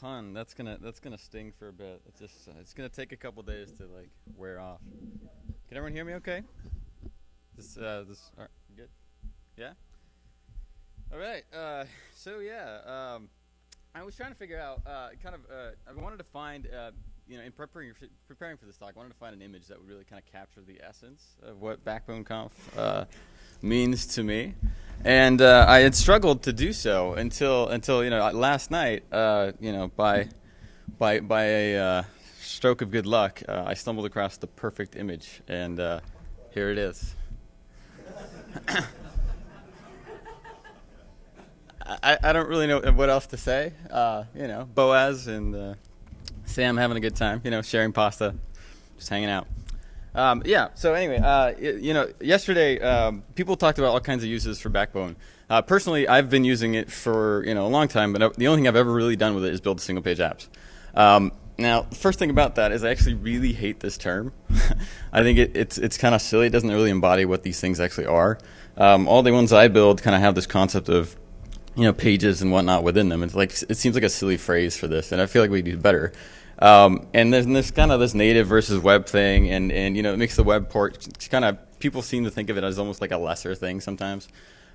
pun. That's gonna that's gonna sting for a bit. It's just uh, it's gonna take a couple days to like wear off. Can everyone hear me? Okay. This uh this all right, good. Yeah. All right. Uh, so yeah, um, I was trying to figure out uh, kind of uh, I wanted to find uh, you know in preparing for, preparing for this talk, I wanted to find an image that would really kind of capture the essence of what Backbone Conf uh, means to me. And uh, I had struggled to do so until until you know last night. Uh, you know by by by a uh, stroke of good luck, uh, I stumbled across the perfect image, and uh, here it is. I, I don't really know what else to say. You know, Boaz and Sam having a good time. You know, sharing pasta, just hanging out. Um, yeah. So anyway, uh, you know, yesterday um, people talked about all kinds of uses for Backbone. Uh, personally, I've been using it for you know a long time, but the only thing I've ever really done with it is build single page apps. Um, now, first thing about that is I actually really hate this term. I think it, it's it's kind of silly. It doesn't really embody what these things actually are. Um, all the ones I build kind of have this concept of you know pages and whatnot within them. It's like it seems like a silly phrase for this, and I feel like we do better. Um, and there's this kind of this native versus web thing, and, and you know it makes the web port kind of people seem to think of it as almost like a lesser thing sometimes.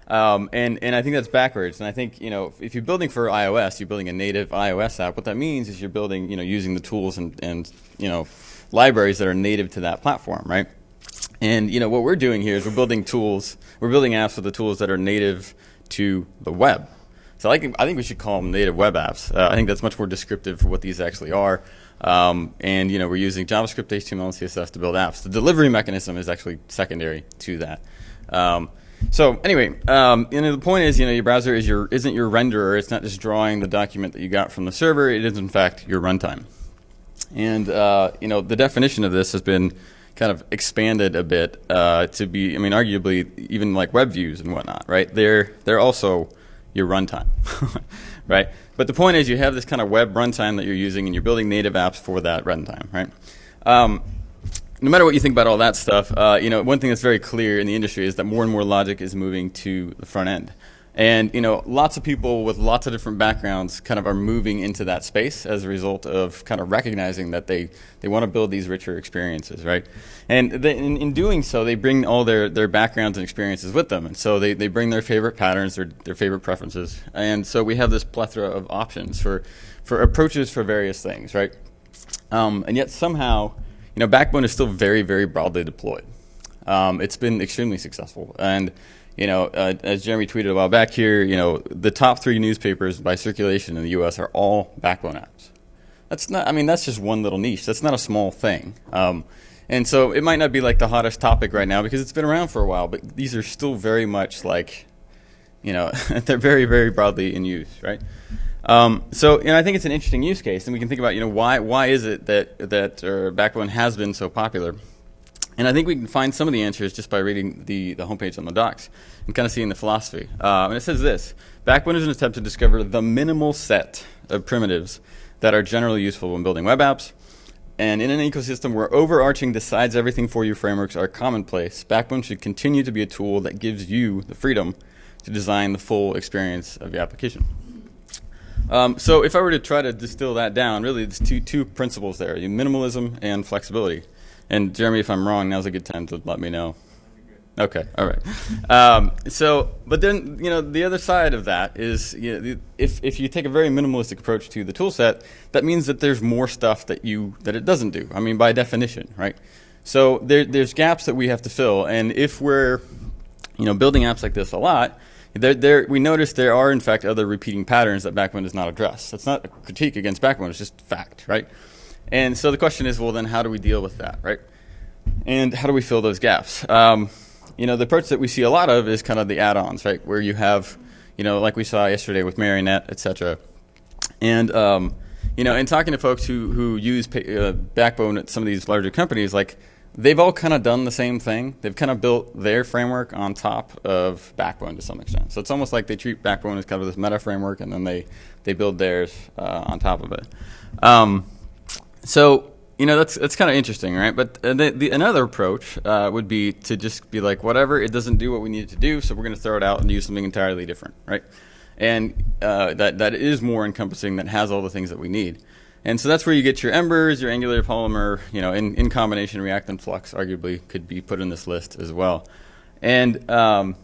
Um, and and I think that's backwards. And I think you know if you're building for iOS, you're building a native iOS app. What that means is you're building you know using the tools and and you know libraries that are native to that platform, right? And you know what we're doing here is we're building tools. We're building apps with the tools that are native to the web. So I think, I think we should call them native web apps. Uh, I think that's much more descriptive for what these actually are. Um, and you know, we're using JavaScript, HTML, and CSS to build apps. The delivery mechanism is actually secondary to that. Um, so anyway, um, you know, the point is, you know, your browser is your isn't your renderer. It's not just drawing the document that you got from the server. It is in fact your runtime. And uh, you know, the definition of this has been kind of expanded a bit uh, to be, I mean, arguably even like web views and whatnot, right? They're they're also your runtime, right? But the point is you have this kind of web runtime that you're using and you're building native apps for that runtime, right? Um, no matter what you think about all that stuff, uh, you know, one thing that's very clear in the industry is that more and more logic is moving to the front end. And you know, lots of people with lots of different backgrounds kind of are moving into that space as a result of kind of recognizing that they, they want to build these richer experiences, right? And they, in, in doing so, they bring all their, their backgrounds and experiences with them. And so they, they bring their favorite patterns, their, their favorite preferences. And so we have this plethora of options for, for approaches for various things, right? Um, and yet somehow, you know, Backbone is still very, very broadly deployed. Um, it's been extremely successful. And you know, uh, as Jeremy tweeted a while back here, you know, the top three newspapers by circulation in the U.S. are all backbone apps. That's not, I mean, that's just one little niche. That's not a small thing. Um, and so it might not be like the hottest topic right now because it's been around for a while, but these are still very much like, you know, they're very, very broadly in use, right? Um, so, you know, I think it's an interesting use case, and we can think about, you know, why why is it that that uh, Backbone has been so popular? And I think we can find some of the answers just by reading the, the homepage on the docs and kind of seeing the philosophy. Uh, and it says this Backbone is an attempt to discover the minimal set of primitives that are generally useful when building web apps. And in an ecosystem where overarching decides everything for you frameworks are commonplace, Backbone should continue to be a tool that gives you the freedom to design the full experience of your application. Um, so if I were to try to distill that down, really there's two, two principles there, minimalism and flexibility. And Jeremy, if I'm wrong, now's a good time to let me know. Okay, all right. Um, so, but then you know the other side of that is you know, if if you take a very minimalistic approach to the tool set, that means that there's more stuff that you that it doesn't do. I mean, by definition, right? So there, there's gaps that we have to fill, and if we're you know building apps like this a lot, there, there, we notice there are in fact other repeating patterns that Backbone does not address. That's not a critique against Backbone; it's just fact, right? And so the question is, well, then how do we deal with that, right? And how do we fill those gaps? Um, you know, the approach that we see a lot of is kind of the add-ons, right? Where you have, you know, like we saw yesterday with Marionette, et cetera. And, um, you know, in talking to folks who, who use pay, uh, Backbone at some of these larger companies, like they've all kind of done the same thing. They've kind of built their framework on top of Backbone to some extent. So it's almost like they treat Backbone as kind of this meta framework, and then they they build theirs uh, on top of it. Um, so you know that's that's kind of interesting, right? But uh, the, the, another approach uh, would be to just be like, whatever, it doesn't do what we need it to do, so we're going to throw it out and use something entirely different, right? and uh, that, that is more encompassing, that has all the things that we need. And so that's where you get your embers, your angular polymer, you know, in, in combination, React and Flux arguably could be put in this list as well. And, um,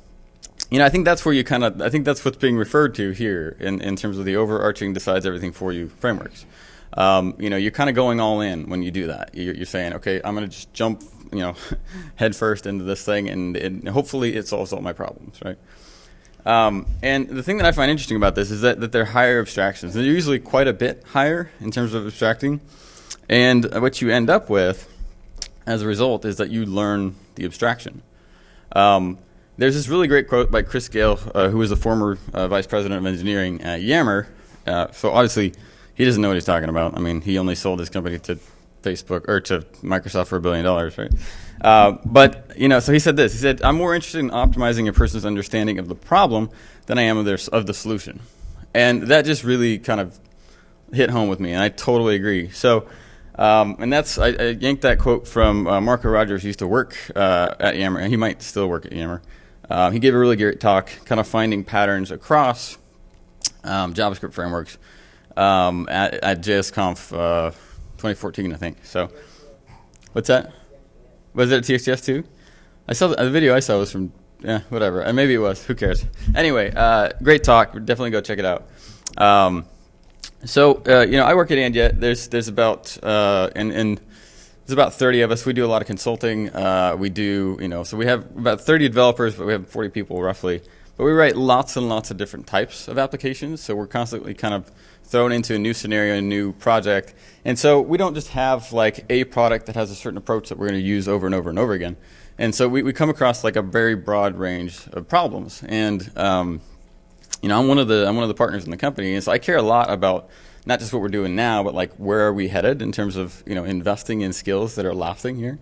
you know, I think that's where you kind of, I think that's what's being referred to here in, in terms of the overarching decides everything for you frameworks. Um, you know, you're kind of going all in when you do that. You're, you're saying, okay, I'm going to just jump, you know, head first into this thing and, and hopefully it solves all my problems, right? Um, and the thing that I find interesting about this is that, that they're higher abstractions. They're usually quite a bit higher in terms of abstracting. And what you end up with as a result is that you learn the abstraction. Um, there's this really great quote by Kris Gale, uh, who was the former uh, vice president of engineering at Yammer. Uh, so obviously, he doesn't know what he's talking about. I mean, he only sold his company to Facebook or to Microsoft for a billion dollars, right? Uh, but you know, so he said this. He said, "I'm more interested in optimizing a person's understanding of the problem than I am of their of the solution," and that just really kind of hit home with me, and I totally agree. So. Um, and that's I, I, yanked that quote from uh, Marco Rogers. He used to work uh, at Yammer, and he might still work at Yammer. Um, he gave a really great talk, kind of finding patterns across um, JavaScript frameworks um, at, at JSConf uh, 2014, I think. So, what's that? Was it TXJS too? I saw the, the, video I saw was from yeah whatever. And maybe it was. Who cares? Anyway uh, great talk. Definitely go check it out. Um, so uh, you know I work at &yet there's there's about uh, and and there's about 30 of us. We do a lot of consulting. Uh, we do you know so we have about 30 developers but we have 40 people roughly. But we write lots and lots of different types of applications. So we're constantly kind of thrown into a new scenario, a new project. And so we don't just have like a product that has a certain approach that we're going to use over and over and over again. And so we, we come across like a very broad range of problems. And um, you know, I'm one of the I'm one of the partners in the company, and so I care a lot about not just what we're doing now, but like where are we headed in terms of you know investing in skills that are lasting here.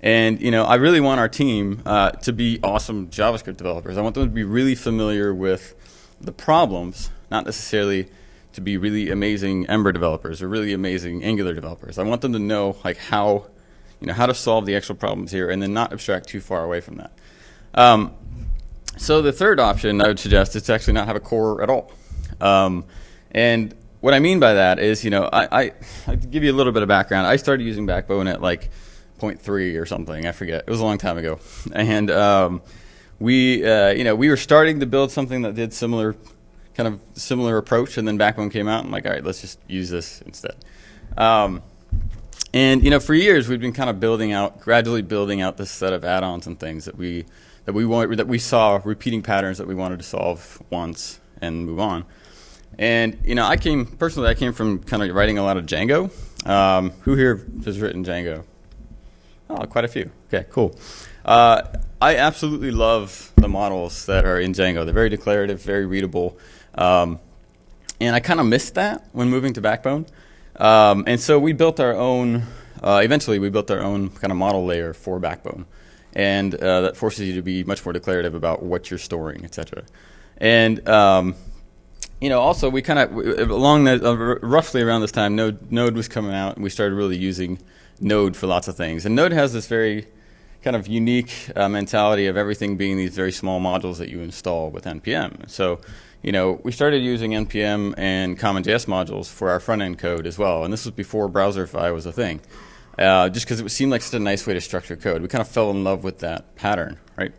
And you know, I really want our team uh, to be awesome JavaScript developers. I want them to be really familiar with the problems, not necessarily to be really amazing Ember developers or really amazing Angular developers. I want them to know like how, you know, how to solve the actual problems here and then not abstract too far away from that. Um, so the third option I would suggest is to actually not have a core at all. Um, and what I mean by that is, you know, I, I, I give you a little bit of background. I started using Backbone at like 0.3 or something. I forget. It was a long time ago. And um, we, uh, you know, we were starting to build something that did similar kind of similar approach, and then Backbone came out, and I'm like, all right, let's just use this instead. Um, and you know, for years we've been kind of building out, gradually building out this set of add-ons and things that we that we want that we saw repeating patterns that we wanted to solve once and move on. And you know, I came personally, I came from kind of writing a lot of Django. Um, who here has written Django? Oh, quite a few. Okay, cool. Uh, I absolutely love the models that are in Django. They're very declarative, very readable. Um, and I kind of missed that when moving to Backbone. Um, and so we built our own, uh, eventually we built our own kind of model layer for Backbone. And uh, that forces you to be much more declarative about what you're storing, et cetera. And um, you know, also we kind of along the uh, roughly around this time, Node Node was coming out, and we started really using Node for lots of things. And Node has this very kind of unique uh, mentality of everything being these very small modules that you install with npm. So you know, we started using NPM and CommonJS modules for our front end code as well. And this was before Browserify was a thing. Uh, just because it seemed like such a nice way to structure code. We kind of fell in love with that pattern, right?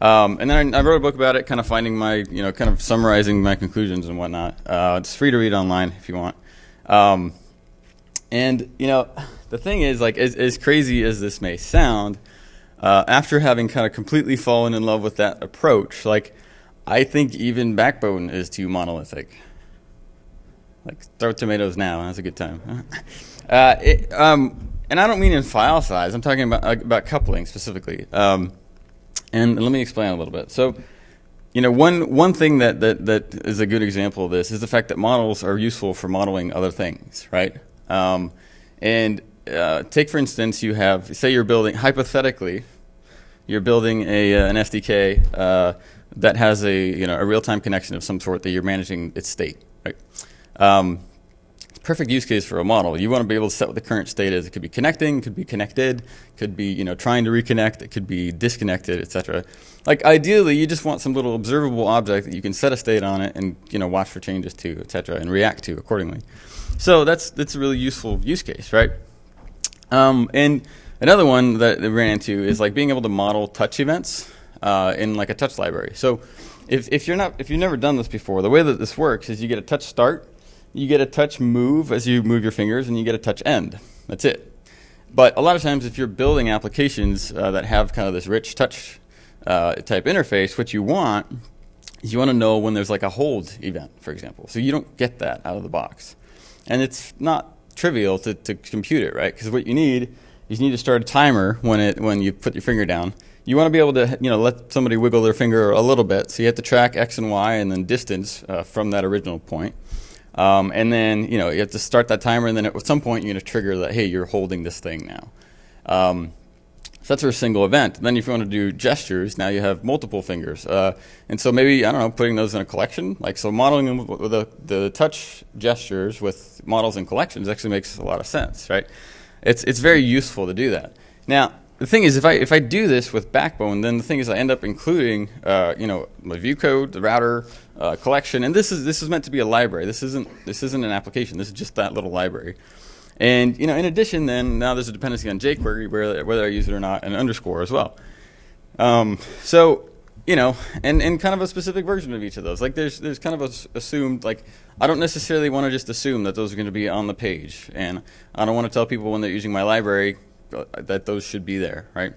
Um, and then I, I, wrote a book about it, kind of finding my, you know, kind of summarizing my conclusions and whatnot. Uh, it's free to read online if you want. Um, and, you know, the thing is, like, as, as crazy as this may sound, uh, after having kind of completely fallen in love with that approach, like, I think even Backbone is too monolithic. Like throw tomatoes now. That's a good time. uh, it, um, and I don't mean in file size. I'm talking about about coupling specifically. Um, and let me explain a little bit. So, you know, one one thing that, that that is a good example of this is the fact that models are useful for modeling other things, right? Um, and uh, take for instance, you have say you're building hypothetically, you're building a uh, an SDK uh, that has a you know a real-time connection of some sort that you're managing its state. Right? Um, perfect use case for a model. You want to be able to set what the current state is. It could be connecting, could be connected, could be you know trying to reconnect, it could be disconnected, etc. Like ideally, you just want some little observable object that you can set a state on it and you know watch for changes to, etc. and react to accordingly. So that's that's a really useful use case, right? Um, and another one that we ran into is like being able to model touch events uh, in like a touch library. So if, if you're not if you've never done this before, the way that this works is you get a touch start, you get a touch move as you move your fingers, and you get a touch end. That's it. But a lot of times, if you're building applications uh, that have kind of this rich touch uh, type interface, what you want is you want to know when there's like a hold event, for example. So you don't get that out of the box, and it's not trivial to, to compute it, right? Because what you need is you need to start a timer when it when you put your finger down you want to be able to you know let somebody wiggle their finger a little bit. So you have to track x and y and then distance uh, from that original point. Um, and then you know you have to start that timer, and then at some point you're going to trigger that hey you're holding this thing now. Um, so that's for a single event. Then if you want to do gestures, now you have multiple fingers. Uh, and so maybe, I don't know, putting those in a collection. Like so modeling them with the, the touch gestures with models and collections actually makes a lot of sense, right? It's, it's very useful to do that. Now, the thing is, if I if I do this with Backbone, then the thing is, I end up including, uh, you know, my view code, the router, uh, collection, and this is this is meant to be a library. This isn't this isn't an application. This is just that little library. And you know, in addition, then now there's a dependency on jQuery, whether whether I use it or not, and underscore as well. Um, so you know, and, and kind of a specific version of each of those. Like there's there's kind of a, assumed like I don't necessarily want to just assume that those are going to be on the page, and I don't want to tell people when they're using my library that those should be there, right?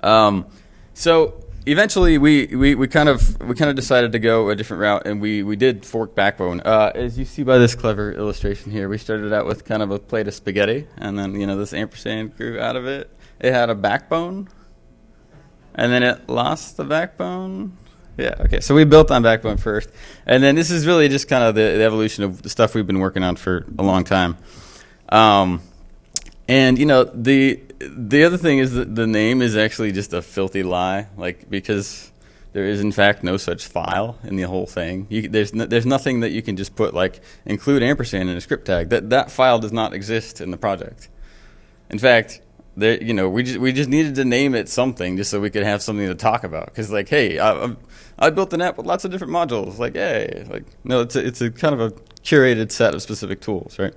Um, so eventually we, we, we kind of we kind of decided to go a different route and we, we did fork backbone. Uh, as you see by this clever illustration here we started out with kind of a plate of spaghetti and then you know this ampersand grew out of it. It had a backbone and then it lost the backbone. Yeah okay so we built on backbone first. And then this is really just kind of the, the evolution of the stuff we've been working on for a long time. Um, and you know the the other thing is that the name is actually just a filthy lie, like because there is in fact no such file in the whole thing. You, there's no, there's nothing that you can just put like include ampersand in a script tag. That that file does not exist in the project. In fact, there you know we just we just needed to name it something just so we could have something to talk about. Because like, hey, I, I built an app with lots of different modules. Like, hey, like no, it's a, it's a kind of a curated set of specific tools, right?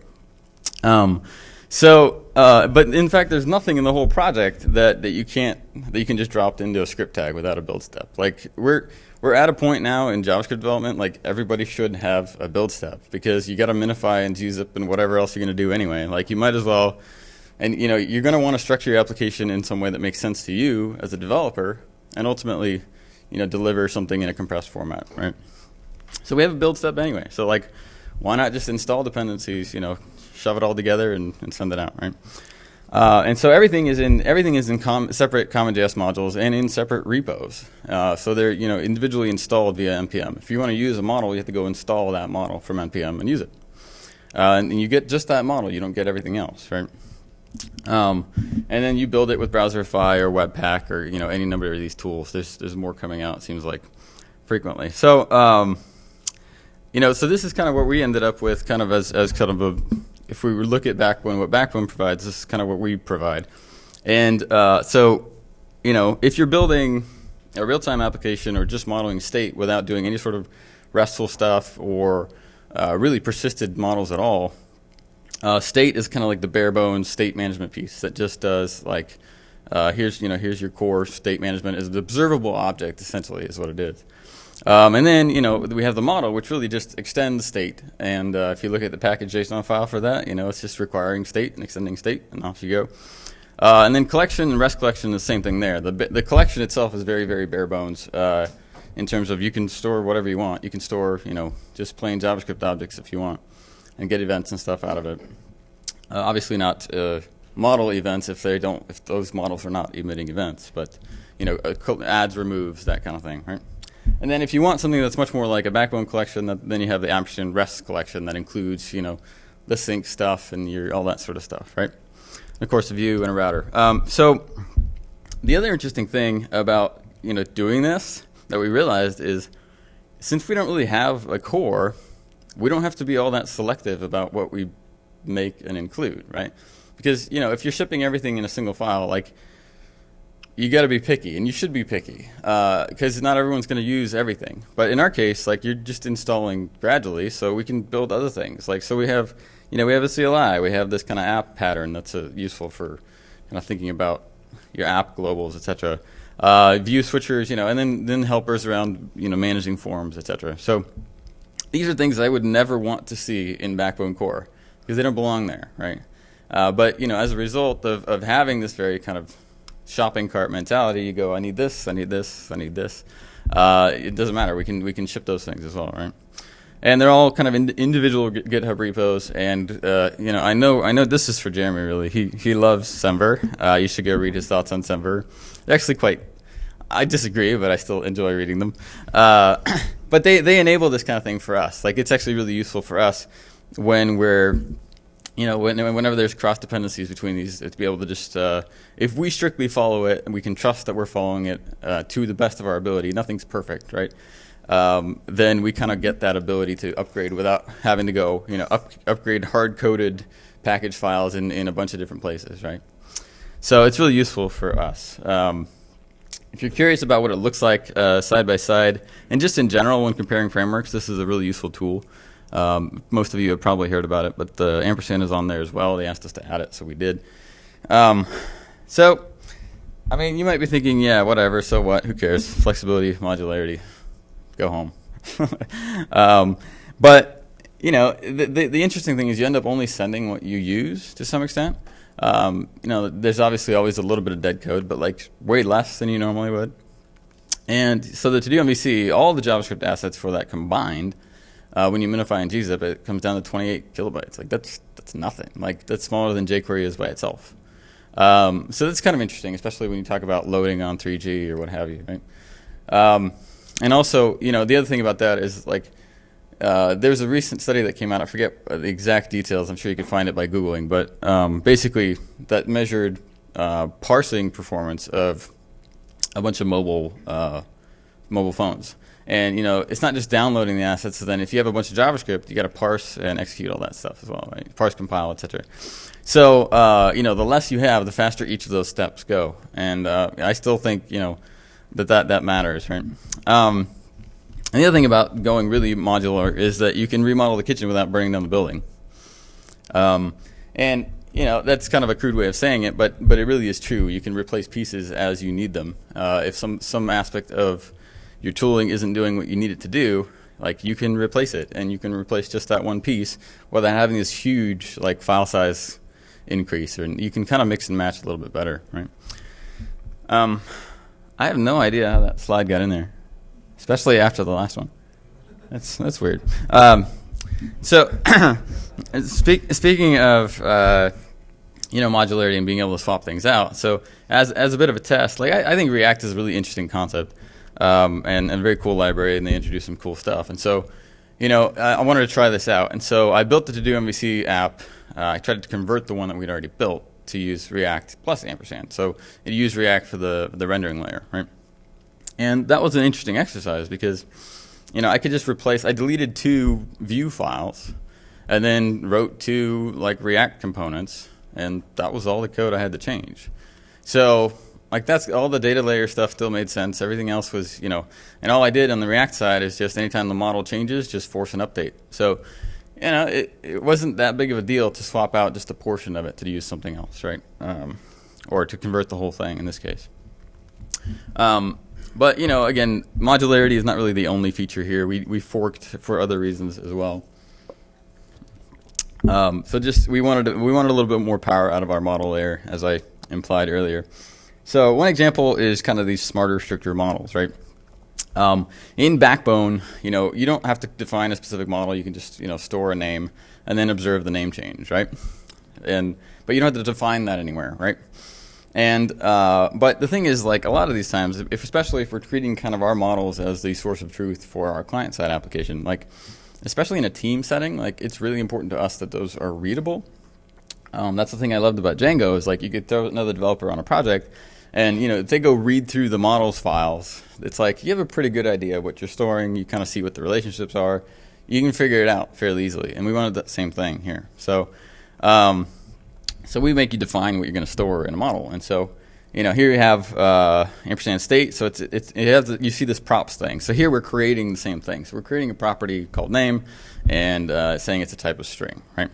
Um, so, uh, but in fact, there's nothing in the whole project that, that you can't that you can just drop into a script tag without a build step. Like we're we're at a point now in JavaScript development, like everybody should have a build step because you got to minify and gzip and whatever else you're going to do anyway. Like you might as well, and you know you're going to want to structure your application in some way that makes sense to you as a developer, and ultimately, you know, deliver something in a compressed format, right? So we have a build step anyway. So like, why not just install dependencies? You know, shove it all together and, and send it out, right? Uh, and so everything is in everything is in com separate CommonJS modules and in separate repos. Uh, so they're you know individually installed via npm. If you want to use a model, you have to go install that model from npm and use it. Uh, and you get just that model. You don't get everything else, right? Um, and then you build it with Browserify or Webpack or you know any number of these tools. There's there's more coming out. It seems like frequently. So um, you know so this is kind of what we ended up with, kind of as as kind of a if we look at Backbone, what Backbone provides, this is kind of what we provide. And uh, so, you know, if you're building a real-time application or just modeling state without doing any sort of RESTful stuff or uh, really persisted models at all, uh, state is kind of like the bare bones state management piece that just does like, uh, here's you know here's your core state management is the observable object essentially is what it is. Um, and then, you know, we have the model, which really just extends state. And uh, if you look at the package JSON file for that, you know, it's just requiring state and extending state, and off you go. Uh, and then collection and REST collection, the same thing there. The, the collection itself is very, very bare bones uh, in terms of you can store whatever you want. You can store, you know, just plain JavaScript objects if you want and get events and stuff out of it. Uh, obviously not uh, model events if they don't, if those models are not emitting events, but, you know, adds, removes, that kind of thing, right? And then if you want something that's much more like a backbone collection, that, then you have the ampersand rest collection that includes, you know, the sync stuff and your, all that sort of stuff, right? And of course, a view and a router. Um, so the other interesting thing about, you know, doing this that we realized is since we don't really have a core, we don't have to be all that selective about what we make and include, right? Because you know, if you're shipping everything in a single file, like you got to be picky, and you should be picky because uh, not everyone's going to use everything. But in our case, like you're just installing gradually, so we can build other things. Like so, we have, you know, we have a CLI, we have this kind of app pattern that's uh, useful for kind of thinking about your app globals, etc. Uh, view switchers, you know, and then then helpers around, you know, managing forms, etc. So these are things I would never want to see in Backbone Core because they don't belong there, right? Uh, but you know, as a result of, of having this very kind of shopping cart mentality. You go, I need this, I need this, I need this. Uh, it doesn't matter. We can we can ship those things as well, right? And they're all kind of in individual GitHub repos. And uh, you know, I know I know this is for Jeremy. Really, he he loves Semver. Uh, you should go read his thoughts on Semver. They're actually quite. I disagree, but I still enjoy reading them. Uh, but they they enable this kind of thing for us. Like it's actually really useful for us when we're you know, when, whenever there's cross dependencies between these, to be able to just, uh, if we strictly follow it and we can trust that we're following it uh, to the best of our ability, nothing's perfect, right? Um, then we kind of get that ability to upgrade without having to go, you know, up, upgrade hard coded package files in, in a bunch of different places, right? So it's really useful for us. Um, if you're curious about what it looks like uh, side by side, and just in general when comparing frameworks, this is a really useful tool. Um, most of you have probably heard about it, but the ampersand is on there as well. They asked us to add it, so we did. Um, so, I mean, you might be thinking, yeah, whatever, so what? Who cares? Flexibility, modularity, go home. um, but, you know, the, the, the, interesting thing is you end up only sending what you use to some extent. Um, you know, there's obviously always a little bit of dead code, but like way less than you normally would. And so the to-do MVC, all the JavaScript assets for that combined – uh, when you minify in gzip, it comes down to 28 kilobytes. Like that's that's nothing. Like that's smaller than jQuery is by itself. Um, so that's kind of interesting, especially when you talk about loading on 3G or what have you, right? Um, and also, you know, the other thing about that is like uh, there's a recent study that came out. I forget the exact details. I'm sure you can find it by googling, but um, basically that measured uh, parsing performance of a bunch of mobile uh, mobile phones. And you know, it's not just downloading the assets. So then, if you have a bunch of JavaScript, you got to parse and execute all that stuff as well, right? Parse, compile, etc. So uh, you know, the less you have, the faster each of those steps go. And uh, I still think you know that that, that matters, right? Um, and the other thing about going really modular is that you can remodel the kitchen without burning down the building. Um, and you know that's kind of a crude way of saying it, but but it really is true. You can replace pieces as you need them. Uh, if some some aspect of your tooling isn't doing what you need it to do, like you can replace it and you can replace just that one piece without having this huge like file size increase or you can kind of mix and match a little bit better, right? Um, I have no idea how that slide got in there, especially after the last one. That's that's weird. Um, so, speak, speaking of uh, you know modularity and being able to swap things out, so as as a bit of a test, like I, I think React is a really interesting concept um, and, and a very cool library, and they introduced some cool stuff. And so, you know, I, I wanted to try this out. And so I built the To-Do MVC app. Uh, I tried to convert the one that we'd already built to use React plus ampersand. So it used React for the, the rendering layer, right? And that was an interesting exercise because, you know, I could just replace, I deleted two view files and then wrote two like React components, and that was all the code I had to change. So like that's all the data layer stuff still made sense. Everything else was, you know, and all I did on the React side is just anytime the model changes, just force an update. So, you know, it, it wasn't that big of a deal to swap out just a portion of it to use something else, right? Um, or to convert the whole thing in this case. Um, but you know, again, modularity is not really the only feature here. We we forked for other reasons as well. Um, so just we wanted to, we wanted a little bit more power out of our model layer, as I implied earlier. So one example is kind of these smarter, stricter models, right? Um, in Backbone, you know, you don't have to define a specific model. You can just, you know, store a name and then observe the name change, right? And but you don't have to define that anywhere, right? And uh, but the thing is, like a lot of these times, if especially if we're treating kind of our models as the source of truth for our client side application, like especially in a team setting, like it's really important to us that those are readable. Um, that's the thing I loved about Django is like you could throw another developer on a project and you know, if they go read through the models files, it's like you have a pretty good idea what you're storing. You kind of see what the relationships are. you can figure it out fairly easily. And we wanted that same thing here. So, um, so we make you define what you're going to store in a model. And so, you know, here you have uh, ampersand state. So it's, it's it has you see this props thing. So here we're creating the same thing. So we're creating a property called name, and uh, saying it's a type of string, right?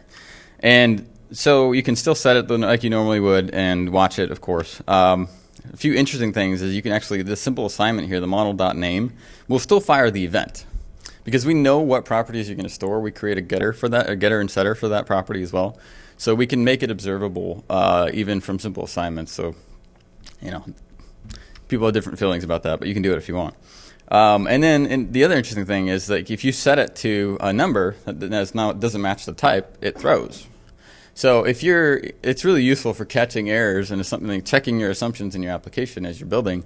And so you can still set it like you normally would and watch it, of course. Um, a few interesting things is you can actually, this simple assignment here, the model.name, will still fire the event. Because we know what properties you're going to store, we create a getter for that, a getter and setter for that property as well. So we can make it observable uh, even from simple assignments. So, you know, people have different feelings about that, but you can do it if you want. Um, and then and the other interesting thing is that if you set it to a number that now doesn't match the type, it throws, so if you're, it's really useful for catching errors and it's something like checking your assumptions in your application as you're building.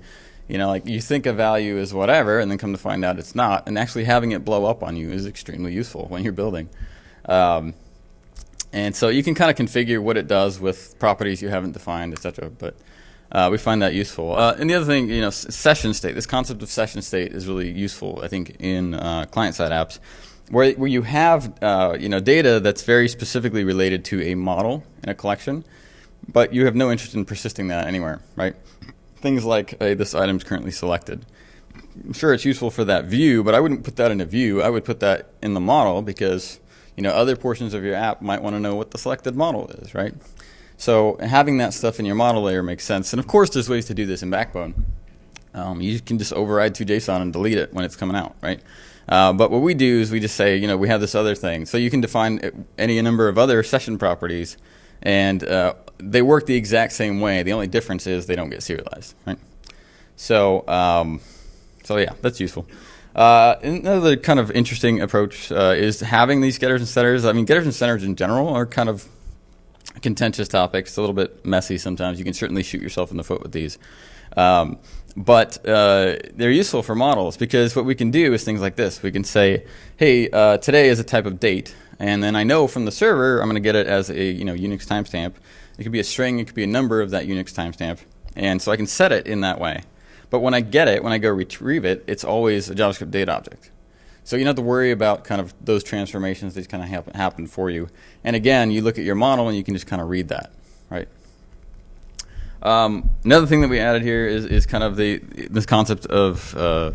You know, like you think a value is whatever, and then come to find out it's not. And actually having it blow up on you is extremely useful when you're building. Um, and so you can kind of configure what it does with properties you haven't defined, etc. But uh, we find that useful. Uh, and the other thing, you know, session state. This concept of session state is really useful, I think, in uh, client-side apps where, where you have uh, you know data that's very specifically related to a model in a collection, but you have no interest in persisting that anywhere, right? Things like hey, this item is currently selected. I'm sure it's useful for that view, but I wouldn't put that in a view. I would put that in the model because you know other portions of your app might want to know what the selected model is, right? So having that stuff in your model layer makes sense. And of course, there's ways to do this in Backbone. Um, you can just override to JSON and delete it when it's coming out, right? Uh, but what we do is we just say, you know, we have this other thing. So you can define any number of other session properties, and uh, they work the exact same way. The only difference is they don't get serialized, right? So, um, so yeah, that's useful. Uh, another kind of interesting approach uh, is having these getters and setters. I mean, getters and setters in general are kind of contentious topics. a little bit messy sometimes. You can certainly shoot yourself in the foot with these. Um, but uh, they're useful for models because what we can do is things like this. We can say, hey, uh, today is a type of date. And then I know from the server, I'm going to get it as a you know Unix timestamp. It could be a string, it could be a number of that Unix timestamp. And so I can set it in that way. But when I get it, when I go retrieve it, it's always a JavaScript date object. So you don't have to worry about kind of those transformations. These kind of happen, happen for you. And again, you look at your model and you can just kind of read that, right? Um, another thing that we added here is, is kind of the this concept of uh,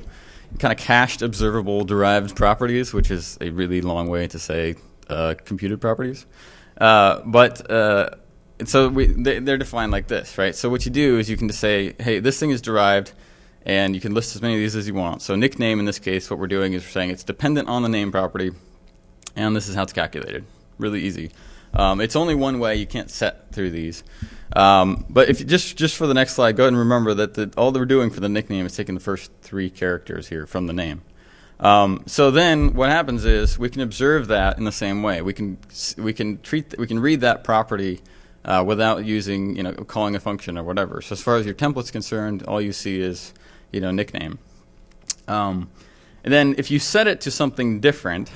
kind of cached observable derived properties, which is a really long way to say uh, computed properties. Uh, but uh, so we, they, are defined like this, right? So what you do is you can just say, hey, this thing is derived, and you can list as many of these as you want. So nickname in this case, what we're doing is we're saying it's dependent on the name property, and this is how it's calculated. Really easy. Um, it's only one way. You can't set through these. Um, but if you, just just for the next slide, go ahead and remember that the, all they're doing for the nickname is taking the first three characters here from the name. Um, so then what happens is we can observe that in the same way. We can we can treat we can read that property uh, without using you know calling a function or whatever. So as far as your template's concerned, all you see is you know nickname. Um, and then if you set it to something different,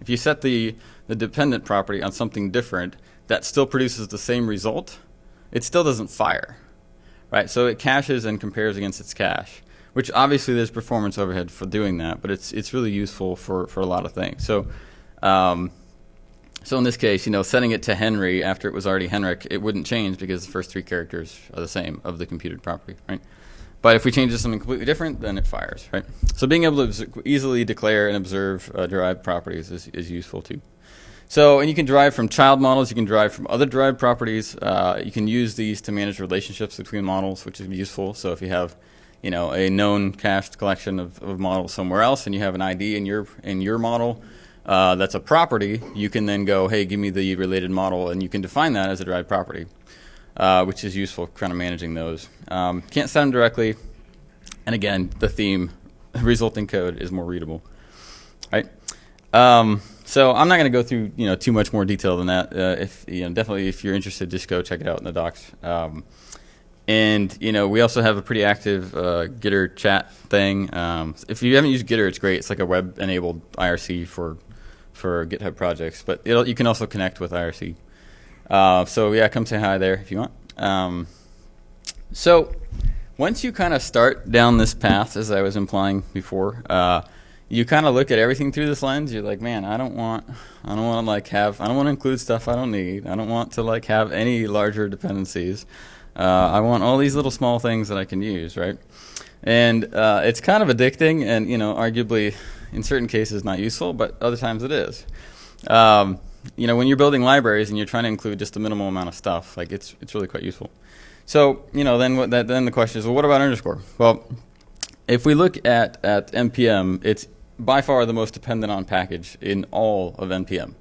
if you set the the dependent property on something different that still produces the same result, it still doesn't fire, right? So it caches and compares against its cache, which obviously there's performance overhead for doing that, but it's it's really useful for for a lot of things. So. Um, so in this case, you know, setting it to Henry after it was already Henrik, it wouldn't change because the first three characters are the same of the computed property, right? But if we change to something completely different, then it fires, right? So being able to easily declare and observe uh, derived properties is, is useful too. So, and you can derive from child models, you can derive from other derived properties. Uh, you can use these to manage relationships between models, which is useful. So if you have, you know, a known cached collection of, of models somewhere else and you have an ID in your, in your model uh, that's a property, you can then go, hey, give me the related model, and you can define that as a derived property, uh, which is useful kind of managing those. Um, can't set them directly. And again, the theme, resulting code is more readable, right? Um, so I'm not going to go through you know too much more detail than that. Uh, if you know, definitely if you're interested, just go check it out in the docs. Um, and you know, we also have a pretty active uh, Gitter chat thing. Um, if you haven't used Gitter, it's great. It's like a web-enabled IRC for for GitHub projects, but you can also connect with IRC. Uh, so yeah, come say hi there if you want. Um, so once you kind of start down this path, as I was implying before, uh, you kind of look at everything through this lens. You're like, man, I don't want, I don't want to like have, I don't want to include stuff I don't need. I don't want to like have any larger dependencies. Uh, I want all these little small things that I can use, right? And uh, it's kind of addicting, and you know, arguably, in certain cases, not useful, but other times it is. Um, you know, when you're building libraries and you're trying to include just a minimal amount of stuff, like it's it's really quite useful. So you know, then what that, then the question is, well, what about underscore? Well, if we look at at npm, it's by far the most dependent on package in all of npm.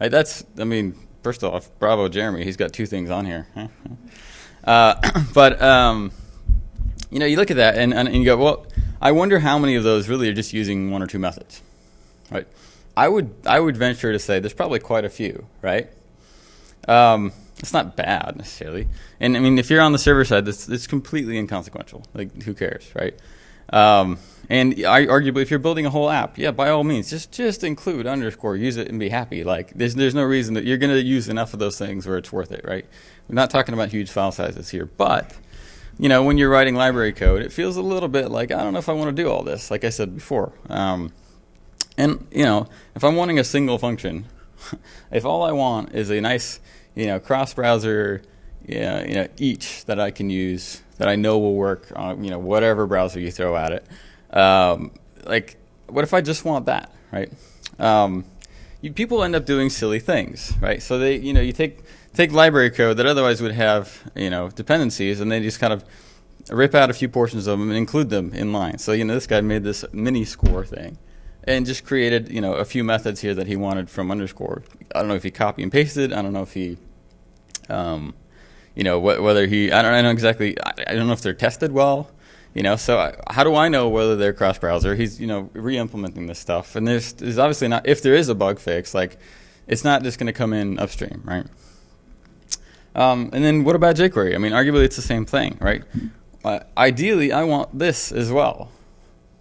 Right? That's I mean, first off, bravo Jeremy, he's got two things on here. uh, but um, you know, you look at that and, and, and you go, well, I wonder how many of those really are just using one or two methods, right? I would I would venture to say there's probably quite a few, right? Um, it's not bad necessarily, and I mean if you're on the server side, it's it's completely inconsequential. Like who cares, right? Um, and I, arguably, if you're building a whole app, yeah, by all means, just just include underscore, use it, and be happy. Like there's there's no reason that you're going to use enough of those things where it's worth it, right? We're not talking about huge file sizes here, but you know, when you're writing library code, it feels a little bit like I don't know if I want to do all this. Like I said before, um, and you know, if I'm wanting a single function, if all I want is a nice, you know, cross-browser, you know, you know, each that I can use that I know will work on, you know, whatever browser you throw at it. Um, like, what if I just want that, right? Um, you, people end up doing silly things, right? So they, you know, you take take library code that otherwise would have, you know, dependencies, and they just kind of rip out a few portions of them and include them in line. So you know, this guy made this mini score thing and just created you know a few methods here that he wanted from underscore. I don't know if he copy and pasted. I don't know if he, um, you know, wh whether he. I don't, I know exactly. I, I, don't know if they're tested well. You know, so I, how do I know whether they're cross browser? He's you know re-implementing this stuff, and there's, there's obviously not. If there is a bug fix, like it's not just going to come in upstream, right? Um, and then what about jQuery? I mean, arguably it's the same thing, right? Uh, ideally, I want this as well.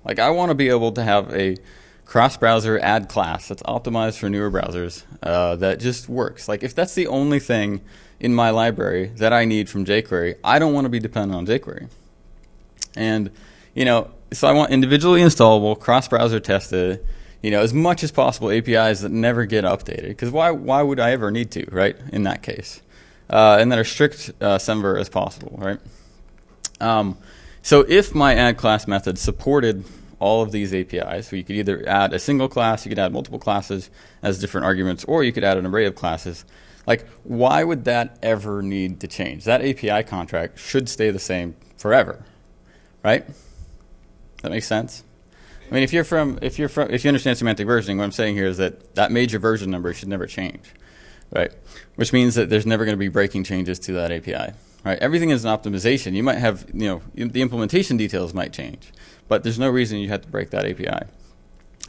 Like I want to be able to have a cross-browser add class that's optimized for newer browsers uh, that just works. Like if that's the only thing in my library that I need from jQuery, I don't want to be dependent on jQuery. And you know, so I want individually installable, cross-browser tested, you know, as much as possible APIs that never get updated. Because why why would I ever need to, right? In that case, uh, and that are strict uh, semver as possible, right? Um, so if my add class method supported all of these APIs. So you could either add a single class, you could add multiple classes as different arguments, or you could add an array of classes. Like, why would that ever need to change? That API contract should stay the same forever, right? That makes sense. I mean, if you're from, if you're from, if you understand semantic versioning, what I'm saying here is that that major version number should never change, right? Which means that there's never going to be breaking changes to that API, right? Everything is an optimization. You might have, you know, the implementation details might change, but there's no reason you have to break that API.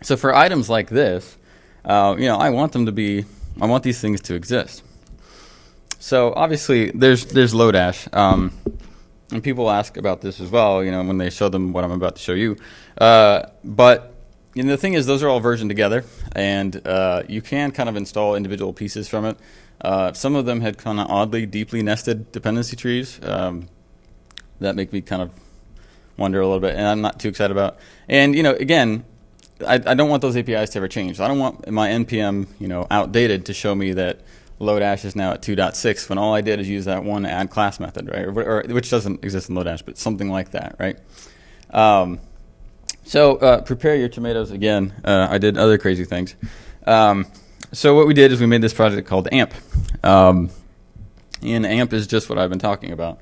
So for items like this, uh, you know, I want them to be, I want these things to exist. So obviously, there's there's Lodash, um, and people ask about this as well. You know, when they show them what I'm about to show you. Uh, but you know, the thing is, those are all versioned together, and uh, you can kind of install individual pieces from it. Uh, some of them had kind of oddly, deeply nested dependency trees um, that make me kind of wonder a little bit, and I'm not too excited about. And you know, again, I, I don't want those APIs to ever change. I don't want my npm, you know, outdated to show me that Lodash is now at 2.6 when all I did is use that one add class method, right? Or, or, which doesn't exist in Lodash, but something like that, right? Um, so uh, prepare your tomatoes again. Uh, I did other crazy things. Um, so what we did is we made this project called AMP. Um, and AMP is just what I've been talking about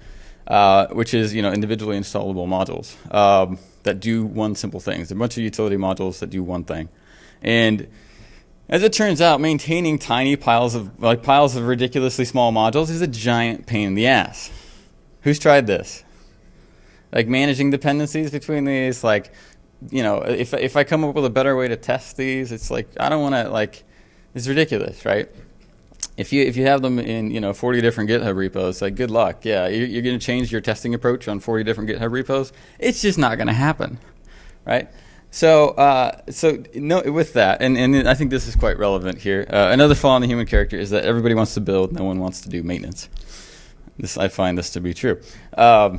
uh, which is you know individually installable modules um, that do one simple thing. It's a bunch of utility modules that do one thing, and as it turns out, maintaining tiny piles of like piles of ridiculously small modules is a giant pain in the ass. Who's tried this? Like managing dependencies between these, like you know, if if I come up with a better way to test these, it's like I don't want to like it's ridiculous, right? if you if you have them in you know 40 different GitHub repos, like good luck. Yeah, you're, you're going to change your testing approach on 40 different GitHub repos. It's just not going to happen, right? So uh, so no, with that, and and I think this is quite relevant here. Uh, another flaw in the human character is that everybody wants to build, no one wants to do maintenance. This I find this to be true. Um,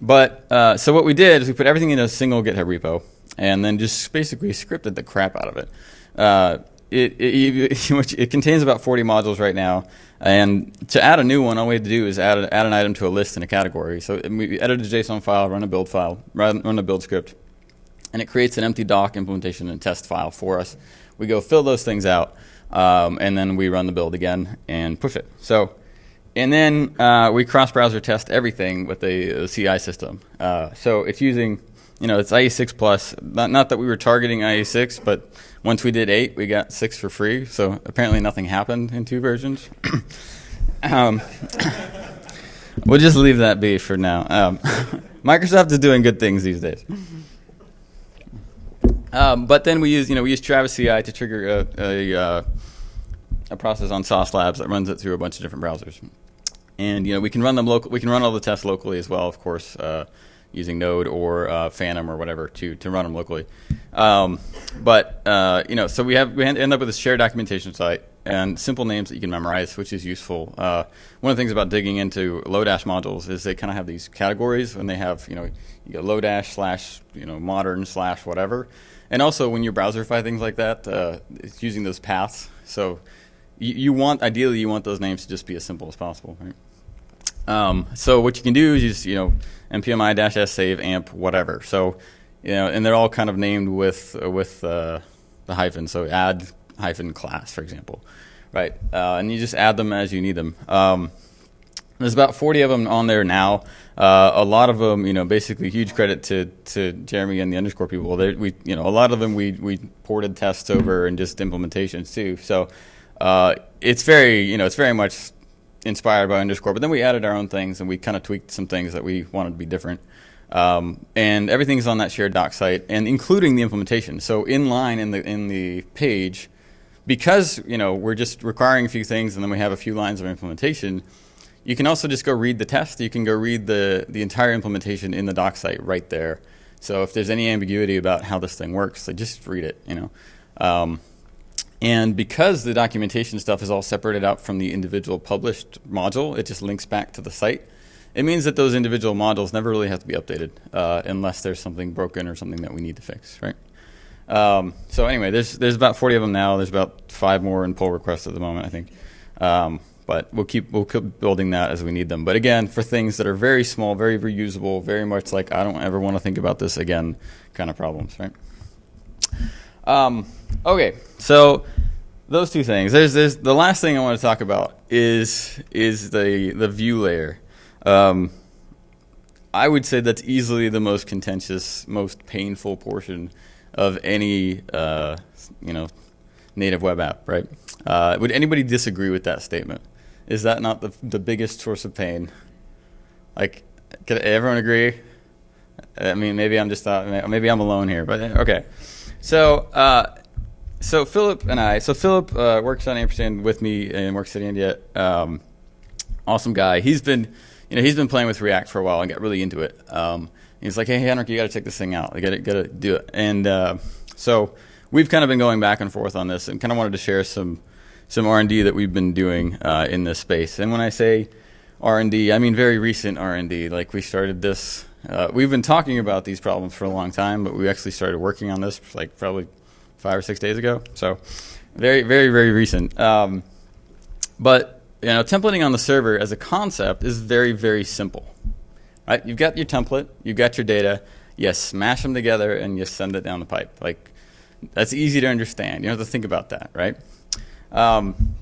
but uh, so what we did is we put everything in a single GitHub repo, and then just basically scripted the crap out of it. Uh, it, it, it, it, contains about 40 modules right now. And to add a new one, all we have to do is add, a, add an item to a list in a category. So we edit a JSON file, run a build file, run, run a build script, and it creates an empty doc implementation and test file for us. We go fill those things out, um, and then we run the build again and push it. So, and then uh, we cross-browser test everything with a CI system. Uh, so it's using, you know, it's IE6 plus. Not, not that we were targeting IE6, but once we did eight, we got six for free. So apparently nothing happened in two versions. um, we'll just leave that be for now. Um, Microsoft is doing good things these days. Um, but then we use, you know, we use Travis CI to trigger a, a, uh, a, process on Sauce Labs that runs it through a bunch of different browsers. And you know, we can run them local. We can run all the tests locally as well, of course. Uh, using Node or uh, Phantom or whatever to to run them locally. Um, but uh, you know, so we have we end up with a shared documentation site and simple names that you can memorize, which is useful. Uh, one of the things about digging into Lodash modules is they kind of have these categories, and they have you know you get Lodash slash you know modern slash whatever, and also when you browserify things like that, uh, it's using those paths. So you, you want ideally you want those names to just be as simple as possible, right? Um, so what you can do is just, you know, npmi dash s save amp whatever. So, you know, and they're all kind of named with uh, with uh, the hyphen. So add hyphen class, for example, right? Uh, and you just add them as you need them. Um, there's about 40 of them on there now. Uh, a lot of them, you know, basically huge credit to, to Jeremy and the underscore people. They, we, you know, a lot of them we, we ported tests over and just implementations too. So uh, it's very, you know, it's very much inspired by underscore, but then we added our own things and we kind of tweaked some things that we wanted to be different. Um, and everything's on that shared doc site, and including the implementation. So in line in the in the page, because you know we're just requiring a few things, and then we have a few lines of implementation. You can also just go read the test. You can go read the the entire implementation in the doc site right there. So if there's any ambiguity about how this thing works, like just read it. You know. Um, and because the documentation stuff is all separated out from the individual published module, it just links back to the site. It means that those individual modules never really have to be updated uh, unless there's something broken or something that we need to fix, right? Um, so anyway, there's there's about 40 of them now. There's about five more in pull requests at the moment, I think. Um, but we'll keep we'll keep building that as we need them. But again, for things that are very small, very reusable, very much like I don't ever want to think about this again, kind of problems, right? Um, okay, so those two things. There's, there's the last thing I want to talk about is is the the view layer. Um, I would say that's easily the most contentious, most painful portion of any uh, you know native web app, right? Uh, would anybody disagree with that statement? Is that not the the biggest source of pain? Like, can everyone agree? I mean, maybe I'm just uh, maybe I'm alone here, but okay. So, uh, so Philip and I, so Philip uh, works on Ampersand with me and works at &yet. Um, awesome guy. He's been, you know, he's been playing with React for a while and got really into it. Um, he's like, hey, Henrik, you got to check this thing out. You got to, got to do it. And uh, so we've kind of been going back and forth on this, and kind of wanted to share some some R and D that we've been doing uh, in this space. And when I say R and D, I mean very recent R and D. Like we started this uh, we've been talking about these problems for a long time, but we actually started working on this like probably five or six days ago. So very, very, very recent. Um, but you know, templating on the server as a concept is very, very simple. Right? You've got your template, you've got your data, you smash them together, and you send it down the pipe. Like that's easy to understand. You don't have to think about that, right? Um,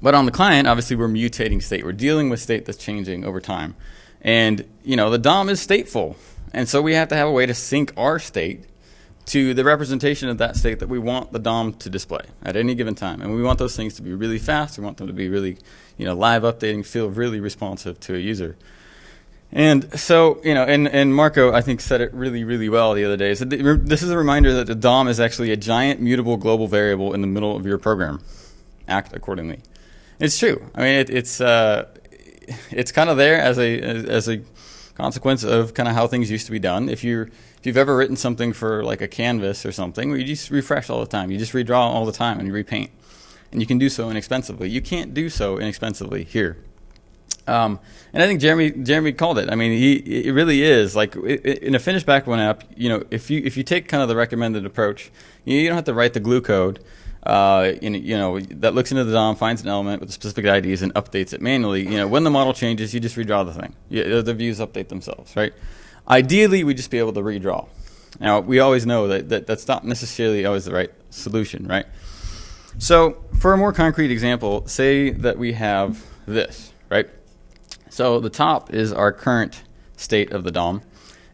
but on the client, obviously, we're mutating state. We're dealing with state that's changing over time. And, you know, the DOM is stateful. And so we have to have a way to sync our state to the representation of that state that we want the DOM to display at any given time. And we want those things to be really fast. We want them to be really, you know, live updating, feel really responsive to a user. And so, you know, and, and Marco, I think, said it really, really well the other day. So this is a reminder that the DOM is actually a giant mutable global variable in the middle of your program. Act accordingly. It's true. I mean, it, it's, uh, it's kind of there as a as a consequence of kind of how things used to be done. If you're if you've ever written something for like a canvas or something, where you just refresh all the time. You just redraw all the time and you repaint, and you can do so inexpensively. You can't do so inexpensively here. Um, and I think Jeremy Jeremy called it. I mean, he it really is like in a finished backbone app. You know, if you if you take kind of the recommended approach, you, don't have to write the glue code. Uh, you know that looks into the DOM, finds an element with specific IDs, and updates it manually. You know, when the model changes, you just redraw the thing. You, the views update themselves, right? Ideally, we just be able to redraw. Now, we always know that, that that's not necessarily always the right solution, right? So, for a more concrete example, say that we have this, right? So the top is our current state of the DOM.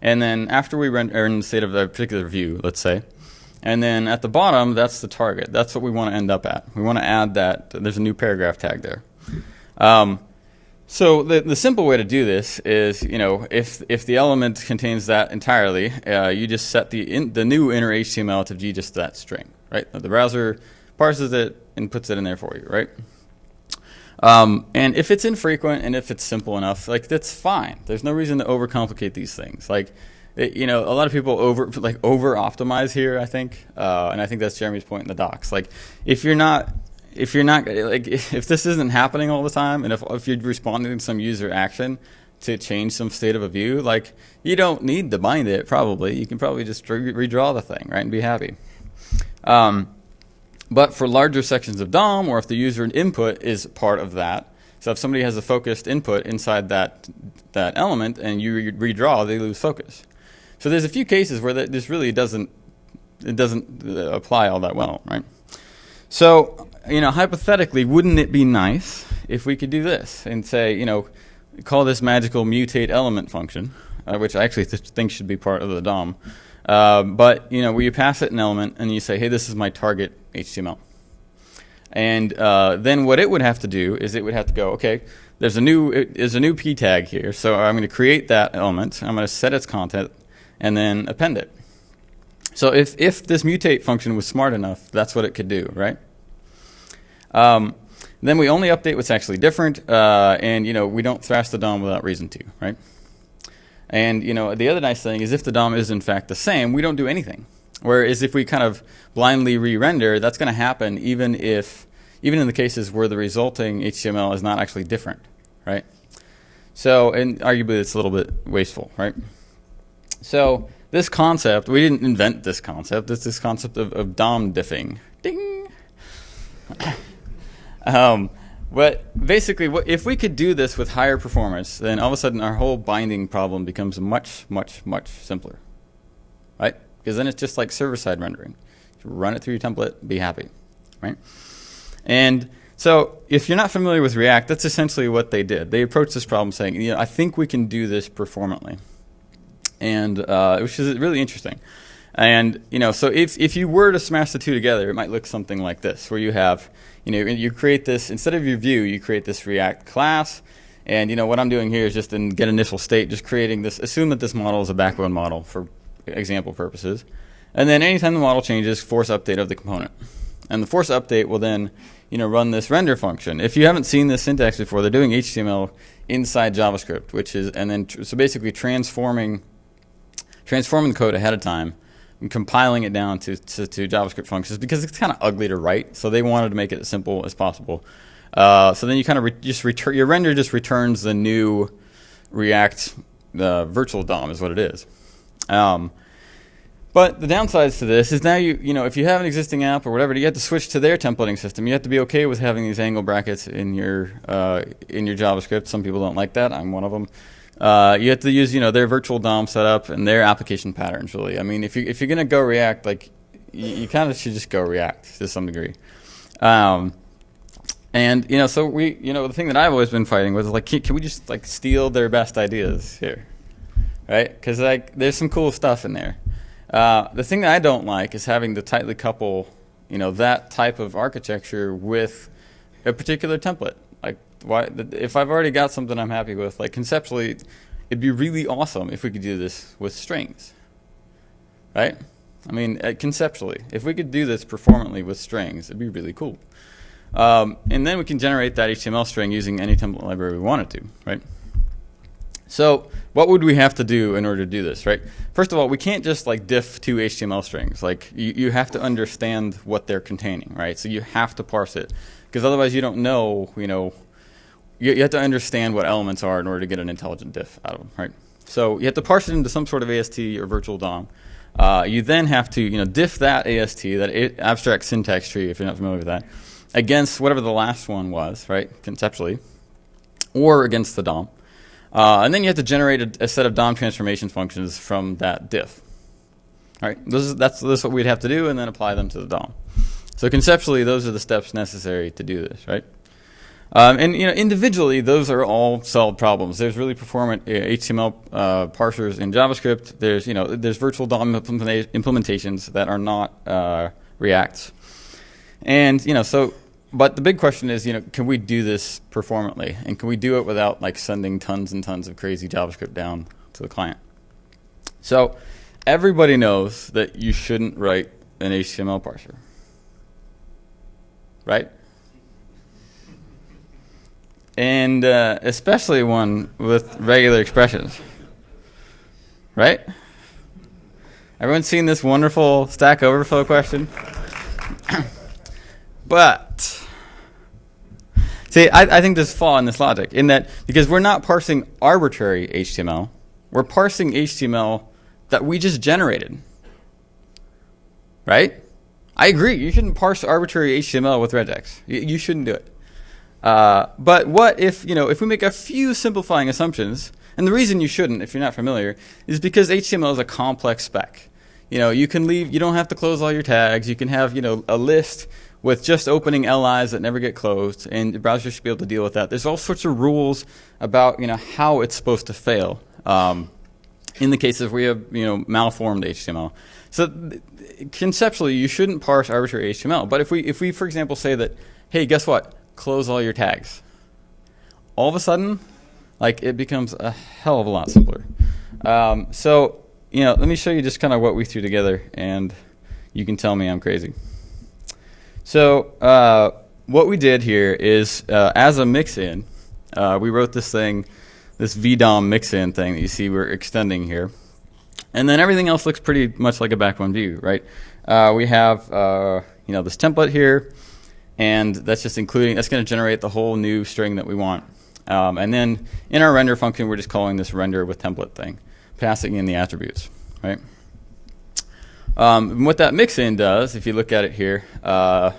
And then after we render in the state of a particular view, let's say, and then at the bottom, that's the target. That's what we want to end up at. We want to add that. There's a new paragraph tag there. Um, so the, the simple way to do this is, you know, if, if the element contains that entirely, uh, you just set the, in, the new inner HTML to be just that string, right? The browser parses it and puts it in there for you, right? Um, and if it's infrequent and if it's simple enough, like that's fine. There's no reason to overcomplicate these things. Like, it, you know, a lot of people over like over optimize here. I think, uh, and I think that's Jeremy's point in the docs. Like, if you're not if you're not like if this isn't happening all the time, and if if you're responding to some user action to change some state of a view, like you don't need to bind it. Probably you can probably just re redraw the thing, right, and be happy. Um, but for larger sections of DOM, or if the user input is part of that, so if somebody has a focused input inside that, that element and you redraw, they lose focus. So there's a few cases where that, this really doesn't, it doesn't uh, apply all that well, right? So, you know, hypothetically, wouldn't it be nice if we could do this and say, you know, call this magical mutate element function, uh, which I actually th think should be part of the DOM. Uh, but you know, where you pass it an element and you say, hey, this is my target HTML. And uh, then what it would have to do is it would have to go, okay, there's a new there's a new p tag here, so I'm going to create that element. I'm going to set its content and then append it. So if if this mutate function was smart enough, that's what it could do, right? Um, then we only update what's actually different, uh, and you know we don't thrash the DOM without reason to, right? And you know, the other nice thing is if the DOM is in fact the same, we don't do anything. Whereas if we kind of blindly re-render, that's going to happen even if, even in the cases where the resulting HTML is not actually different, right? So, and arguably it's a little bit wasteful, right? So this concept, we didn't invent this concept. It's this concept of, of DOM diffing. Ding. um, but basically, if we could do this with higher performance, then all of a sudden our whole binding problem becomes much, much, much simpler, right? Because then it's just like server-side rendering. run it through your template, be happy, right? And so if you're not familiar with React, that's essentially what they did. They approached this problem saying, you know, I think we can do this performantly, and uh, which is really interesting. And you know, so if if you were to smash the two together, it might look something like this, where you have you know, you create this, instead of your view, you create this React class. And, you know, what I'm doing here is just in get initial state, just creating this, assume that this model is a backbone model for example purposes. And then anytime the model changes, force update of the component. And the force update will then, you know, run this render function. If you haven't seen this syntax before, they're doing HTML inside JavaScript, which is, and then, so basically transforming, transforming the code ahead of time and compiling it down to, to, to JavaScript functions because it's kind of ugly to write. So they wanted to make it as simple as possible. Uh, so then you kind of just return your render just returns the new React uh, virtual DOM is what it is. Um, but the downsides to this is now you you know if you have an existing app or whatever, you have to switch to their templating system. You have to be okay with having these angle brackets in your uh, in your JavaScript. Some people don't like that. I'm one of them. Uh, you have to use you know their virtual DOM setup and their application patterns. Really, I mean, if you if you're gonna go React, like you, you kind of should just go React to some degree. Um, and you know, so we you know the thing that I've always been fighting with is like, can, can we just like steal their best ideas here, right? Because like there's some cool stuff in there. Uh, the thing that I don't like is having to tightly couple you know that type of architecture with a particular template why if I've already got something I'm happy with, like conceptually, it'd be really awesome if we could do this with strings, right? I mean, uh, conceptually, if we could do this performantly with strings, it'd be really cool. Um, and then we can generate that HTML string using any template library we wanted to, right? So what would we have to do in order to do this, right? First of all, we can't just like diff two HTML strings. Like you, you have to understand what they're containing, right? So you have to parse it because otherwise you don't know, you know, you, you have to understand what elements are in order to get an intelligent diff out of them, right? So you have to parse it into some sort of AST or virtual DOM. Uh, you then have to, you know, diff that AST, that abstract syntax tree, if you're not familiar with that, against whatever the last one was, right, conceptually, or against the DOM. Uh, and then you have to generate a, a, set of DOM transformation functions from that diff. All right, this is, that's, this is what we'd have to do, and then apply them to the DOM. So conceptually, those are the steps necessary to do this, right? Um, and you know, individually, those are all solved problems. There's really performant HTML uh, uh, parsers in JavaScript. There's you know, there's virtual DOM implementations that are not uh, Reacts, and you know, so. But the big question is, you know, can we do this performantly, and can we do it without like sending tons and tons of crazy JavaScript down to the client? So, everybody knows that you shouldn't write an HTML parser, right? And uh, especially one with regular expressions. Right? Everyone seen this wonderful Stack Overflow question? but, see, I, I think there's a flaw in this logic in that because we're not parsing arbitrary HTML, we're parsing HTML that we just generated. Right? I agree. You shouldn't parse arbitrary HTML with regex. You, you shouldn't do it. Uh, but what if, you know, if we make a few simplifying assumptions, and the reason you shouldn't, if you're not familiar, is because HTML is a complex spec. You know, you can leave, you don't have to close all your tags. You can have, you know, a list with just opening LIs that never get closed, and the browser should be able to deal with that. There's all sorts of rules about, you know, how it's supposed to fail. Um, in the cases where have, you know, malformed HTML. So conceptually, you shouldn't parse arbitrary HTML. But if we, if we, for example, say that, hey, guess what? Close all your tags. All of a sudden, like it becomes a hell of a lot simpler. Um, so, you know, let me show you just kind of what we threw together, and you can tell me I'm crazy. So, uh, what we did here is, uh, as a mix-in, uh, we wrote this thing, this VDOM mix-in thing that you see we're extending here. And then everything else looks pretty much like a backbone view, right? Uh, we have, uh, you know, this template here and that's just including, that's going to generate the whole new string that we want. Um, and then in our render function, we're just calling this render with template thing, passing in the attributes, right? Um, what that mix-in does, if you look at it here, uh,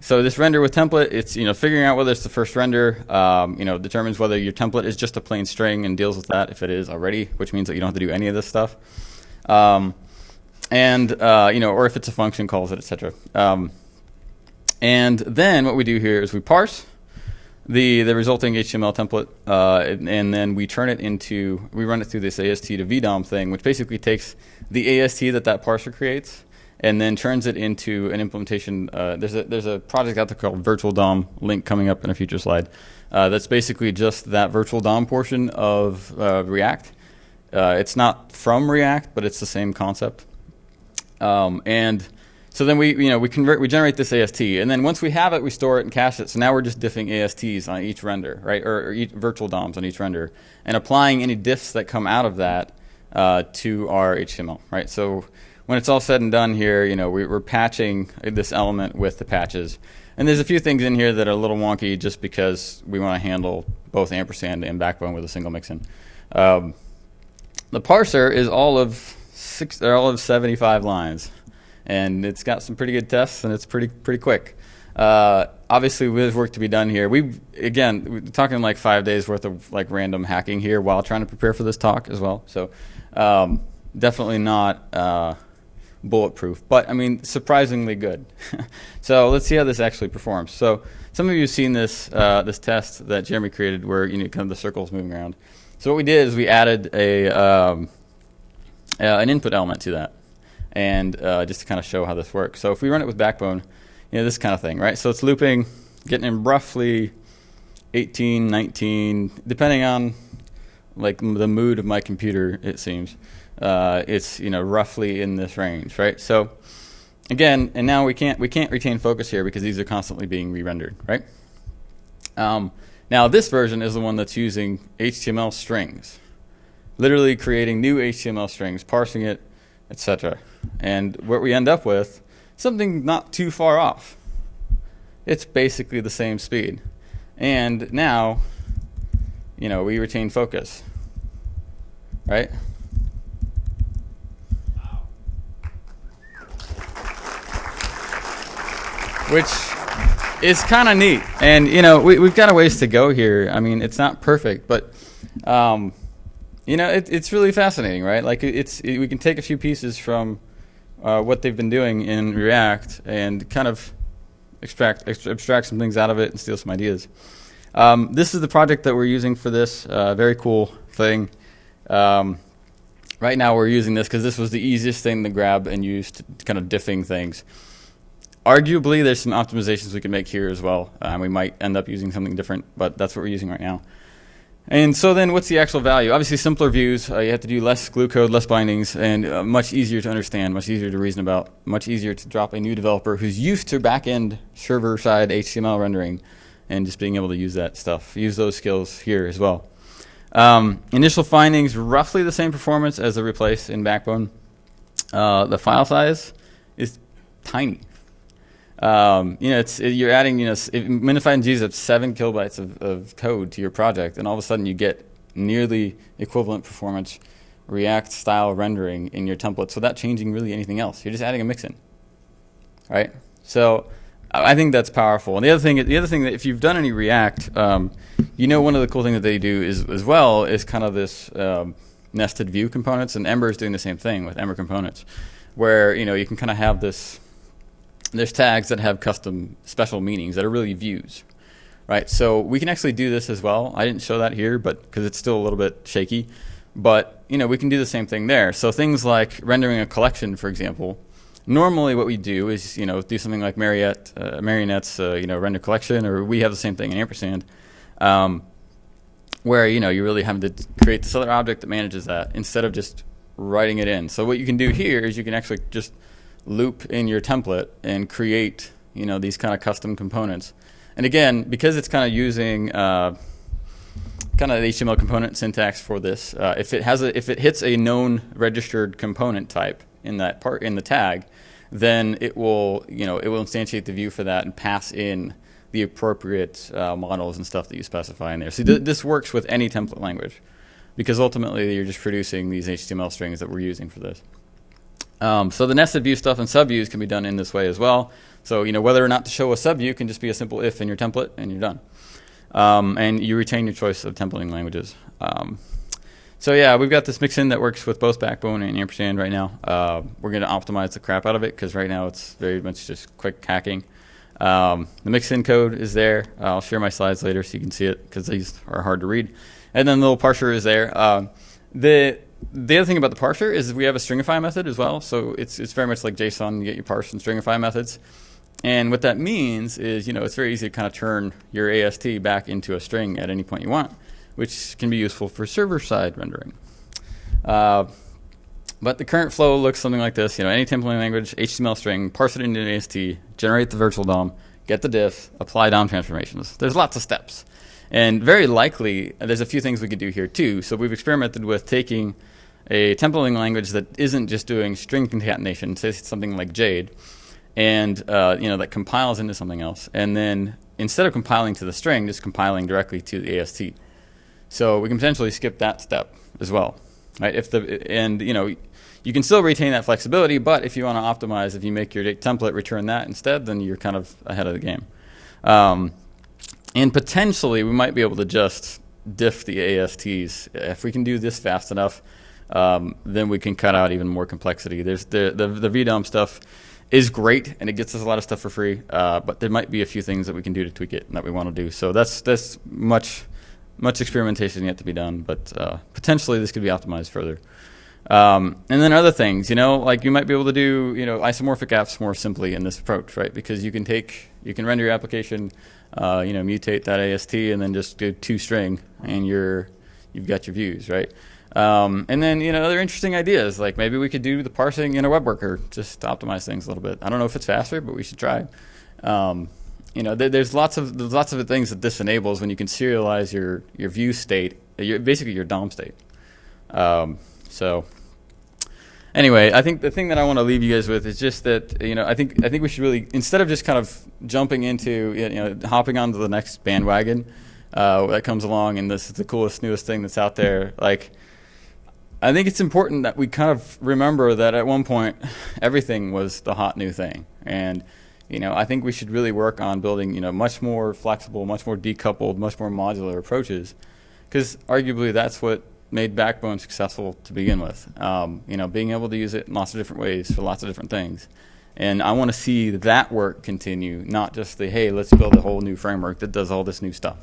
so this render with template, it's you know figuring out whether it's the first render, um, you know determines whether your template is just a plain string and deals with that if it is already, which means that you don't have to do any of this stuff, um, and uh, you know or if it's a function calls it, etc. And then what we do here is we parse the, the resulting HTML template, uh, and, and, then we turn it into, we run it through this AST to VDOM thing, which basically takes the AST that that parser creates and then turns it into an implementation. Uh, there's, a, there's a project out there called Virtual DOM, link coming up in a future slide, uh, that's basically just that Virtual DOM portion of uh, React. Uh, it's not from React, but it's the same concept. Um, and so then we, you know, we convert, we generate this AST, and then once we have it, we store it and cache it. So now we're just diffing ASTs on each render, right, or, or each virtual DOMs on each render, and applying any diffs that come out of that uh, to our HTML, right? So when it's all said and done here, you know, we, are patching this element with the patches. And there's a few things in here that are a little wonky just because we want to handle both ampersand and backbone with a single mixin. Um, the parser is all of six, all of 75 lines and it's got some pretty good tests and it's pretty pretty quick. Uh, obviously, there's work to be done here. We again we're talking like five days worth of like random hacking here while trying to prepare for this talk as well. So um, definitely not uh, bulletproof, but I mean surprisingly good. so let's see how this actually performs. So some of you have seen this uh, this test that Jeremy created where you know kind of the circles moving around. So what we did is we added a um, uh, an input element to that and uh, just to kind of show how this works. So if we run it with Backbone, you know, this kind of thing, right? So it's looping, getting in roughly 18, 19, depending on like the mood of my computer, it seems. Uh, it's you know roughly in this range, right? So again, and now we can't we can't retain focus here because these are constantly being re-rendered, right? Um, now this version is the one that's using HTML strings, literally creating new HTML strings, parsing it, etc. And what we end up with, something not too far off. It's basically the same speed. And now, you know, we retain focus, right? Wow. Which is kind of neat. And, you know, we, we've got a ways to go here. I mean, it's not perfect, but, um, you know, it, it's really fascinating, right? Like, it's, it, we can take a few pieces from uh, what they've been doing in React and kind of extract, abstract some things out of it and steal some ideas. Um, this is the project that we're using for this uh, very cool thing. Um, right now we're using this because this was the easiest thing to grab and use to kind of diffing things. Arguably, there's some optimizations we can make here as well. Um, we might end up using something different, but that's what we're using right now. And so then what's the actual value? Obviously simpler views, uh, you have to do less glue code, less bindings, and uh, much easier to understand, much easier to reason about, much easier to drop a new developer who's used to back-end server-side HTML rendering and just being able to use that stuff. Use those skills here as well. Um, initial findings, roughly the same performance as the replace in Backbone. Uh, the file size is tiny. Um, you know, it's it, you're adding, you know, minified gzipped seven kilobytes of, of code to your project, and all of a sudden you get nearly equivalent performance React style rendering in your templates without changing really anything else. You're just adding a mixin, right? So I think that's powerful. And the other thing, the other thing that if you've done any React, um, you know, one of the cool things that they do is as well is kind of this um, nested view components, and Ember is doing the same thing with Ember components, where you know you can kind of have this there's tags that have custom special meanings that are really views, right? So we can actually do this as well. I didn't show that here, but because it's still a little bit shaky, but you know we can do the same thing there. So things like rendering a collection, for example. Normally, what we do is you know do something like Marionette, uh, Marionette's uh, you know render collection, or we have the same thing in ampersand, um, where you know you really have to create this other object that manages that instead of just writing it in. So what you can do here is you can actually just loop in your template and create you know these kind of custom components. And again, because it's kind of using uh, kind of HTML component syntax for this, uh, if it has a, if it hits a known registered component type in that part in the tag, then it will you know it will instantiate the view for that and pass in the appropriate uh, models and stuff that you specify in there. So th this works with any template language because ultimately you're just producing these HTML strings that we're using for this. Um, so the nested view stuff and subviews can be done in this way as well. So you know whether or not to show a subview can just be a simple if in your template and you're done. Um, and you retain your choice of templating languages. Um, so yeah, we've got this mixin that works with both Backbone and Ampersand right now. Uh, we're going to optimize the crap out of it because right now it's very much just quick hacking. Um, the mixin code is there. I'll share my slides later so you can see it because these are hard to read. And then the little parser is there. Uh, the the other thing about the parser is we have a stringify method as well. So it's, it's very much like JSON, you get your parse and stringify methods. And what that means is, you know, it's very easy to kind of turn your AST back into a string at any point you want, which can be useful for server-side rendering. Uh, but the current flow looks something like this. You know, any templating language, HTML string, parse it into an AST, generate the virtual DOM, get the diff, apply DOM transformations. There's lots of steps. And very likely, there's a few things we could do here too. So we've experimented with taking a templating language that isn't just doing string concatenation, say something like Jade, and uh, you know that compiles into something else, and then instead of compiling to the string, just compiling directly to the AST. So we can potentially skip that step as well, right? If the and you know you can still retain that flexibility, but if you want to optimize, if you make your template return that instead, then you're kind of ahead of the game. Um, and potentially, we might be able to just diff the ASTs. If we can do this fast enough, um, then we can cut out even more complexity. There's the, the, the VDOM stuff is great, and it gets us a lot of stuff for free, uh, but there might be a few things that we can do to tweak it that we want to do. So that's, that's much, much experimentation yet to be done, but uh, potentially this could be optimized further. Um, and then other things, you know, like you might be able to do, you know, isomorphic apps more simply in this approach, right? Because you can take, you can render your application uh, you know, mutate that AST and then just do two string and you're, you've got your views, right? Um, and then, you know, other interesting ideas, like maybe we could do the parsing in a web worker just to optimize things a little bit. I don't know if it's faster, but we should try. Um, you know, th there's lots of there's lots of things that this enables when you can serialize your your view state, your, basically your DOM state. Um, so, anyway, I think the thing that I want to leave you guys with is just that you know I think I think we should really instead of just kind of jumping into you know hopping onto the next bandwagon uh, that comes along and this is the coolest newest thing that's out there like. I think it's important that we kind of remember that at one point everything was the hot new thing, and you know I think we should really work on building you know much more flexible, much more decoupled, much more modular approaches, because arguably that's what made Backbone successful to begin with. Um, you know, being able to use it in lots of different ways for lots of different things, and I want to see that work continue, not just the hey, let's build a whole new framework that does all this new stuff.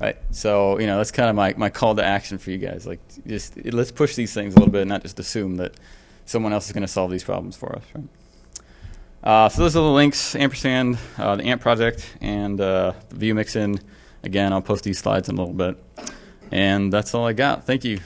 Right. So, you know, that's kind of my, my call to action for you guys. Like, just let's push these things a little bit and not just assume that someone else is going to solve these problems for us. Right. Uh, so those are the links, ampersand, uh, the AMP project, and uh, the view mixin. Again, I'll post these slides in a little bit. And that's all I got. Thank you.